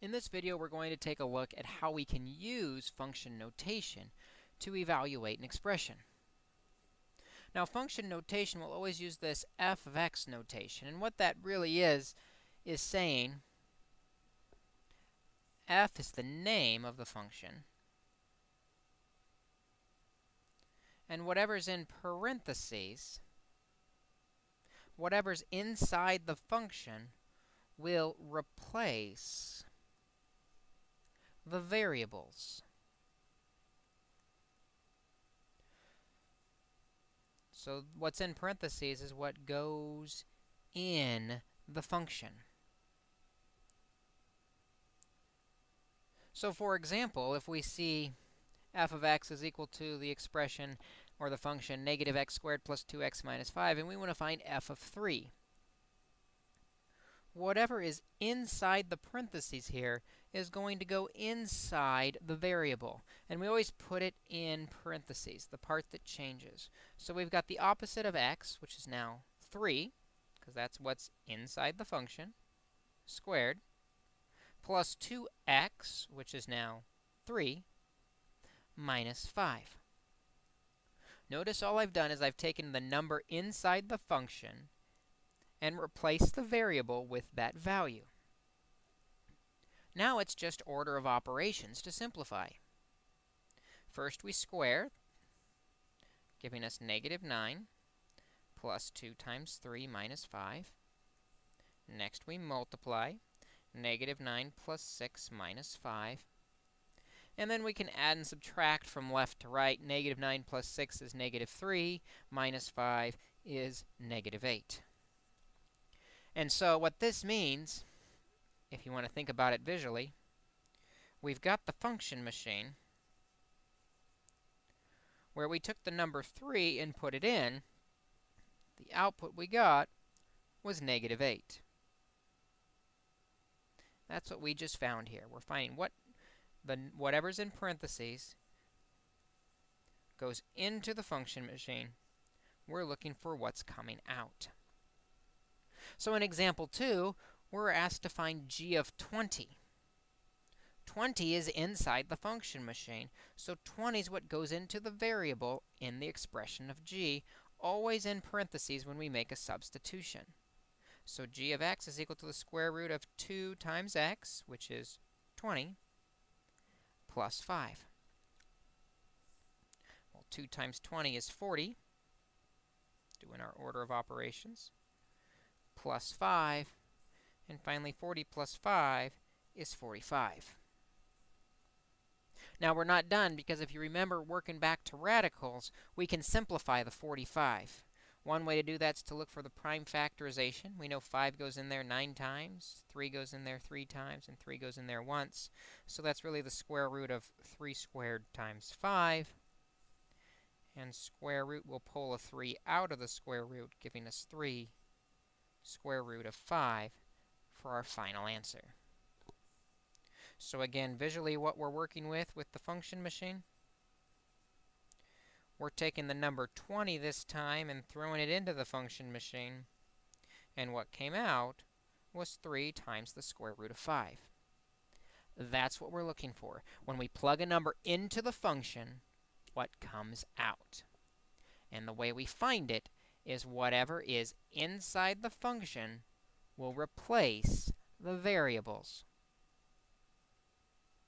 In this video, we're going to take a look at how we can use function notation to evaluate an expression. Now, function notation will always use this f of x notation, and what that really is, is saying f is the name of the function, and whatever's in parentheses, whatever's inside the function will replace the variables. So what's in parentheses is what goes in the function. So for example, if we see f of x is equal to the expression or the function negative x squared plus 2x minus 5, and we want to find f of 3 whatever is inside the parentheses here is going to go inside the variable. And we always put it in parentheses, the part that changes. So we've got the opposite of x, which is now 3, because that's what's inside the function, squared, plus 2x, which is now 3, minus 5. Notice all I've done is I've taken the number inside the function and replace the variable with that value. Now it's just order of operations to simplify. First, we square, giving us negative 9 plus 2 times 3 minus 5. Next, we multiply, negative 9 plus 6 minus 5. And then we can add and subtract from left to right. Negative 9 plus 6 is negative 3, minus 5 is negative 8. And so what this means, if you want to think about it visually, we've got the function machine where we took the number 3 and put it in. The output we got was negative 8. That's what we just found here. We're finding what the whatever's in parentheses goes into the function machine. We're looking for what's coming out. So in example 2, we're asked to find g of 20. 20 is inside the function machine, so 20 is what goes into the variable in the expression of g, always in parentheses when we make a substitution. So g of x is equal to the square root of 2 times x, which is 20, plus 5. Well, 2 times 20 is 40, doing our order of operations plus 5. And finally, 40 plus 5 is 45. Now, we're not done because if you remember working back to radicals, we can simplify the 45. One way to do that is to look for the prime factorization. We know 5 goes in there 9 times, 3 goes in there 3 times, and 3 goes in there once. So that's really the square root of 3 squared times 5. And square root will pull a 3 out of the square root, giving us 3 square root of 5 for our final answer. So again, visually what we're working with with the function machine, we're taking the number 20 this time and throwing it into the function machine. And what came out was 3 times the square root of 5. That's what we're looking for. When we plug a number into the function, what comes out? And the way we find it is whatever is inside the function will replace the variables.